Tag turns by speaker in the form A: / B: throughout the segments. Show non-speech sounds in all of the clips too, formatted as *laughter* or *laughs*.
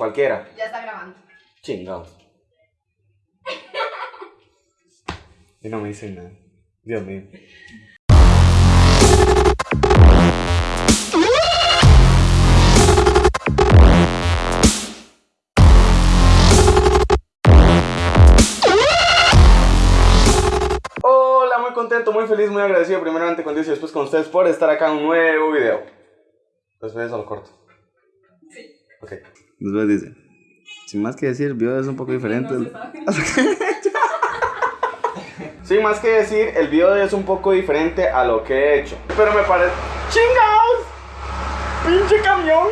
A: Cualquiera.
B: Ya está grabando.
A: Chingados. *laughs* Y no me dicen nada. Dios mío. Hola, muy contento, muy feliz, muy agradecido primeramente con Dios y después con ustedes por estar acá en un nuevo video. Después eso lo corto.
B: Sí.
A: Ok. Después dice, *laughs* sin más que decir, el video es un poco diferente. Sin más que decir, el video es un poco diferente a lo que he hecho. Pero me parece... ¡Chingados! ¡Pinche camión!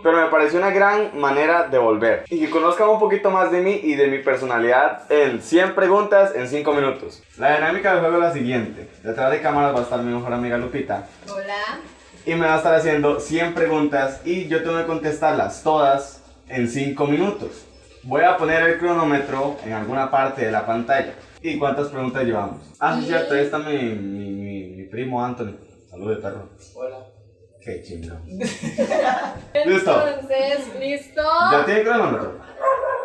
A: Pero me pareció una gran manera de volver. Y que conozcan un poquito más de mí y de mi personalidad en 100 preguntas en 5 minutos. La dinámica del juego es la siguiente. Detrás de cámaras va a estar mi mejor amiga Lupita.
B: Hola.
A: Y me va a estar haciendo 100 preguntas y yo tengo que contestarlas todas en 5 minutos. Voy a poner el cronómetro en alguna parte de la pantalla. ¿Y cuántas preguntas llevamos? Ah, sí, cierto, ahí está mi, mi, mi, mi primo Anthony. Salud de perro.
C: Hola.
A: Qué chingo. *laughs* Listo.
B: Entonces, ¿listo?
A: ¿Ya tiene cronómetro?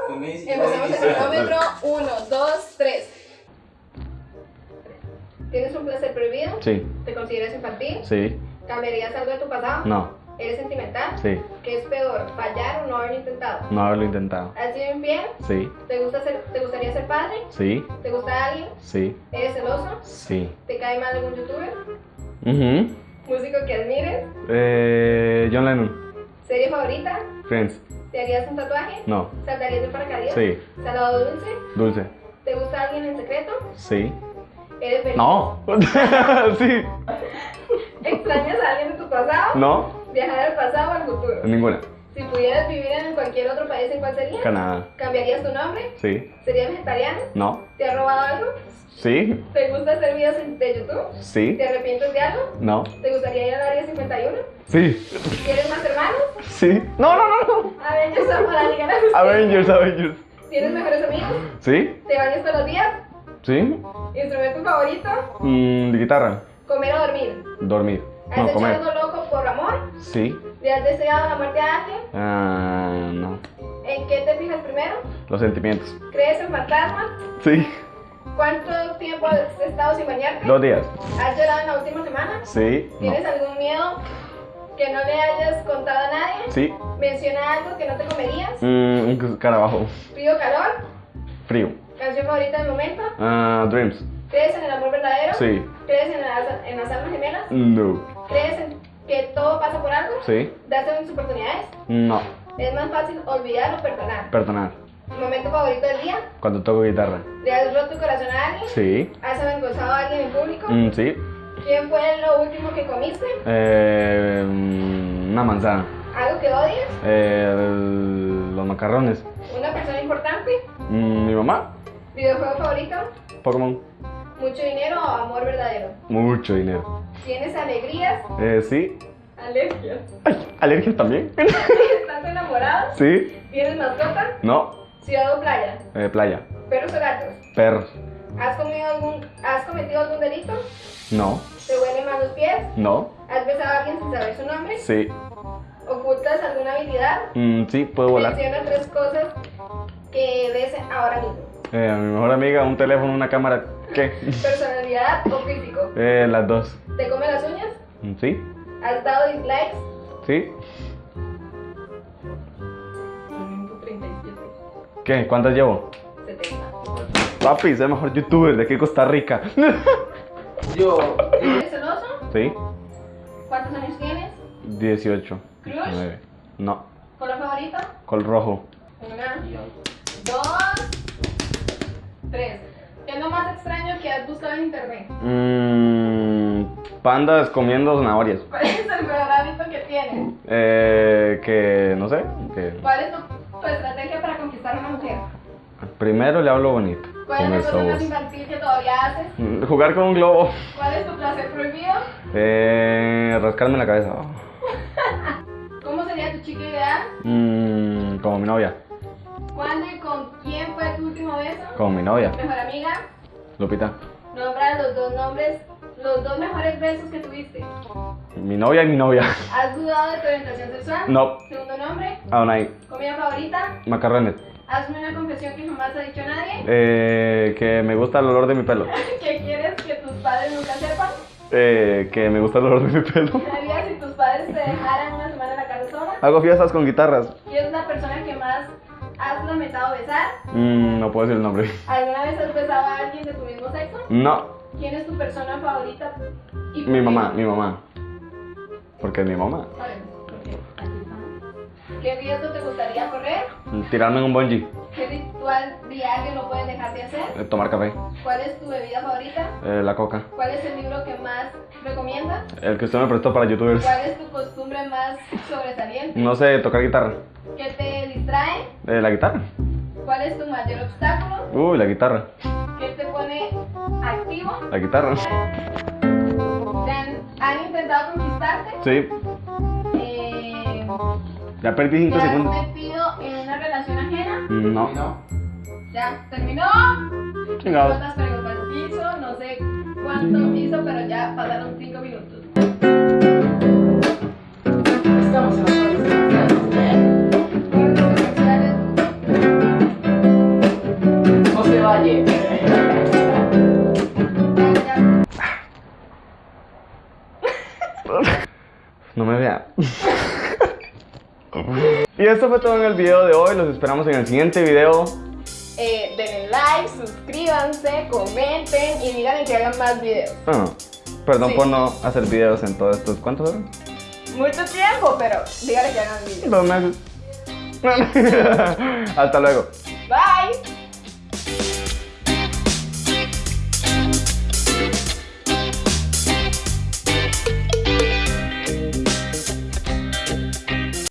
B: Empezamos el cronómetro. Uno, dos, tres. ¿Tienes un placer prohibido?
A: Sí,
B: ¿Te consideras infantil?
A: sí,
B: ¿Cambiarías algo de tu pasado?
A: no,
B: ¿Eres sentimental?
A: sí,
B: ¿Qué es peor, fallar o no haberlo intentado?
A: no haberlo intentado.
B: ¿Has sido infiel?
A: Sí,
B: ¿Te, gusta ser, ¿Te gustaría ser padre?
A: sí,
B: ¿Te gusta alguien?
A: sí,
B: ¿Eres celoso?
A: sí.
B: ¿Te cae mal algún youtuber?
A: Mhm.
B: ¿Músico que admires?
A: Eh, John Lennon.
B: ¿Serie favorita?
A: Friends.
B: ¿Te harías un tatuaje?
A: No.
B: ¿Saltarías de paracaídas?
A: Sí.
B: ¿Salado dulce?
A: Dulce.
B: ¿Te gusta alguien en secreto?
A: Sí.
B: ¿Eres feliz?
A: No. *laughs* sí.
B: ¿Extrañas a alguien de tu pasado?
A: No.
B: ¿Viajar al pasado o al futuro?
A: Ninguna.
B: Si pudieras vivir en cualquier otro país, ¿en cuál sería?
A: Canadá.
B: ¿Cambiarías tu nombre?
A: Sí.
B: ¿Serías vegetariano?
A: No.
B: ¿Te has robado algo?
A: Sí.
B: ¿Te gusta hacer videos de YouTube?
A: Sí.
B: ¿Te arrepientes de algo?
A: No.
B: ¿Te gustaría ir al área 51?
A: Sí.
B: ¿Tienes más hermanos?
A: Sí. No, no, no, no.
B: Avengers o para Liga?
A: Avengers, Avengers.
B: ¿Tienes mejores amigos?
A: Sí.
B: ¿Te bañas todos los días?
A: Sí.
B: ¿Instrumento favorito?
A: Mm, de guitarra.
B: ¿Comer o dormir?
A: Dormir.
B: ¿Has
A: No,
B: hecho
A: comer.
B: algo loco por amor?
A: Sí.
B: ¿Le has deseado la muerte a alguien?
A: Ah, no.
B: ¿En qué te fijas primero?
A: Los sentimientos.
B: ¿Crees en fantasmas?
A: Sí.
B: ¿Cuánto tiempo has estado sin bañarte?
A: Dos días.
B: ¿Has llorado en la última semana?
A: Sí. No.
B: ¿Tienes algún miedo que no le hayas contado a nadie?
A: Sí.
B: ¿Menciona algo que no te comerías?
A: Mm, un carabajo.
B: ¿Frío calor?
A: Frío.
B: ¿Canción favorita del momento?
A: Ah, dreams.
B: ¿Crees en el amor verdadero?
A: Sí.
B: ¿Crees en las, en las almas gemelas?
A: No.
B: ¿Crees en que todo pasa por algo?
A: Sí.
B: ¿Das segundas oportunidades?
A: No.
B: ¿Es más fácil olvidar o perdonar?
A: Perdonar.
B: ¿Momento favorito del día?
A: Cuando toco guitarra.
B: ¿Le has roto tu corazón a alguien?
A: Sí.
B: ¿Has avergonzado a alguien en público?
A: Mm, sí.
B: ¿Quién fue lo último que comiste?
A: Eh, una manzana.
B: ¿Algo que odies?
A: Eh, los macarrones.
B: ¿Una persona importante?
A: Mm, mi mamá.
B: ¿Videojuego favorito?
A: Pokémon.
B: ¿Mucho dinero o amor verdadero?
A: Mucho dinero.
B: ¿Tienes alegrías?
A: Eh, sí.
B: ¿Alergias?
A: Ay, alergias también. *laughs*
B: ¿Estás enamorado?
A: sí.
B: ¿Tienes mascota?
A: No.
B: ¿Ciudad o playa?
A: Eh, playa.
B: ¿Perros o gatos?
A: Perros.
B: ¿Has, comido algún, ¿Has cometido algún delito?
A: No.
B: ¿Te huelen más los pies?
A: No.
B: ¿Has besado a alguien sin saber su nombre?
A: Sí.
B: ¿Ocultas alguna habilidad?
A: Mm, sí, puedo volar.
B: Menciona tres cosas que ves ahora mismo.
A: Eh, a mi mejor amiga, un teléfono, una cámara. ¿Qué?
B: ¿Personalidad o físico?
A: Eh, las dos.
B: ¿Te come las uñas?
A: Mm, Sí.
B: ¿Has dado dislikes?
A: Sí.
B: 37,
A: ¿Qué? ¿Cuántas llevo?
B: 70.
A: Papi, soy el mejor youtuber de aquí Costa Rica. *laughs*
C: Yo.
B: ¿Eres celoso?
A: ¿Sí?
B: ¿Cuántos años tienes?
A: 18.
B: ¿Crush?
A: 19. No.
B: ¿Color favorito?
A: Col rojo.
B: Una, dos, tres. ¿Qué es lo más extraño que has buscado en internet?
A: Mmm. Pandas comiendo zanahorias.
B: ¿Cuál es el peor hábito que tienes?
A: Eh, que no sé. Que
B: ¿Cuál es tu, tu estrategia para conquistar a una mujer?
A: primero le hablo bonito.
B: ¿Cuál es la cosa más infantil que todavía haces?
A: Mm, Jugar con un globo.
B: ¿Cuál es tu placer prohibido?
A: Eh, rascarme la cabeza. *laughs*
B: ¿Cómo sería tu chica ideal?
A: Mm, como mi novia.
B: ¿Cuándo y beso?
A: Como mi novia.
B: ¿Mejor amiga?
A: Lupita.
B: Nombra los dos nombres los dos mejores besos que tuviste.
A: Mi novia y mi novia.
B: ¿Has dudado de tu orientación sexual?
A: No.
B: Segundo nombre.
A: Ahí.
B: Comida favorita.
A: Macarrones.
B: Hazme una confesión que jamás ha dicho nadie.
A: Eh, que me gusta el olor de mi pelo. *laughs*
B: ¿Qué quieres que tus padres nunca sepan?
A: Eh, que me gusta el olor de mi pelo.
B: ¿Qué harías si tus padres te dejaran una semana en la casa sola?
A: Hago fiestas con guitarras.
B: ¿Quién es la persona has lamentado besar?
A: Mm, no puedo decir el nombre. *laughs*
B: ¿Alguna vez has besado a alguien de tu mismo sexo?
A: No.
B: ¿Quién es tu persona favorita? y
A: Mi mamá, mi mamá. Porque es mi mamá.
B: ¿Qué riesgo te gustaría correr?
A: Tirarme en un bungee.
B: ¿Qué ritual diario no puedes dejar de hacer?
A: Eh, Tomar café.
B: ¿Cuál es tu bebida favorita?
A: Eh, la coca.
B: ¿Cuál es el libro que más recomiendas?
A: El que usted me prestó para youtubers.
B: ¿Cuál es tu costumbre más sobresaliente?
A: No sé, tocar guitarra.
B: ¿Qué te distrae?
A: Eh, la guitarra.
B: ¿Cuál es tu mayor obstáculo?
A: Uy, la guitarra.
B: ¿Qué te pone activo?
A: La guitarra.
B: ¿Te han, han intentado conquistarte?
A: Sí.
B: Eh,
A: Ya perdí
B: ¿Te
A: 5
B: has
A: segundos.
B: metido en una relación ajena?
A: No.
C: No.
B: ¿Ya terminó?
A: Chingado.
B: ¿Cuántas preguntas hizo? No sé cuánto hizo, pero ya pasaron 5 minutos.
C: Estamos en las
A: Y esto fue todo en el video de hoy. Los esperamos en el siguiente video.
B: Eh, denle like, suscríbanse, comenten y digan que hagan más videos.
A: Ah, perdón
B: Sí.
A: por no hacer videos en todos estos. ¿Cuántos eran?
B: Mucho tiempo, pero díganle que hagan videos.
A: Dos meses. *laughs* Hasta luego.
B: Bye.